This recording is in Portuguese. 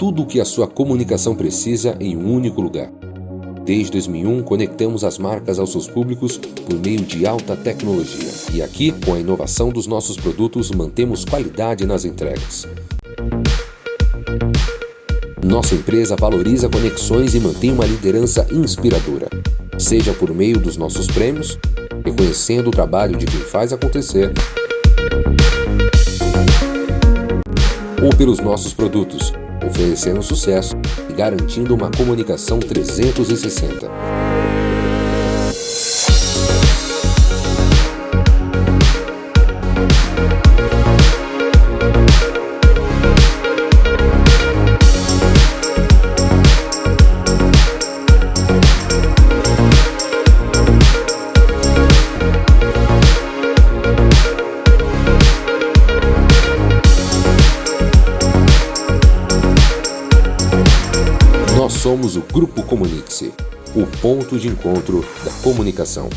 tudo o que a sua comunicação precisa em um único lugar. Desde 2001, conectamos as marcas aos seus públicos por meio de alta tecnologia. E aqui, com a inovação dos nossos produtos, mantemos qualidade nas entregas. Nossa empresa valoriza conexões e mantém uma liderança inspiradora, seja por meio dos nossos prêmios, reconhecendo o trabalho de quem faz acontecer, ou pelos nossos produtos, oferecendo sucesso e garantindo uma comunicação 360. Nós somos o Grupo Comunique-se, o ponto de encontro da comunicação.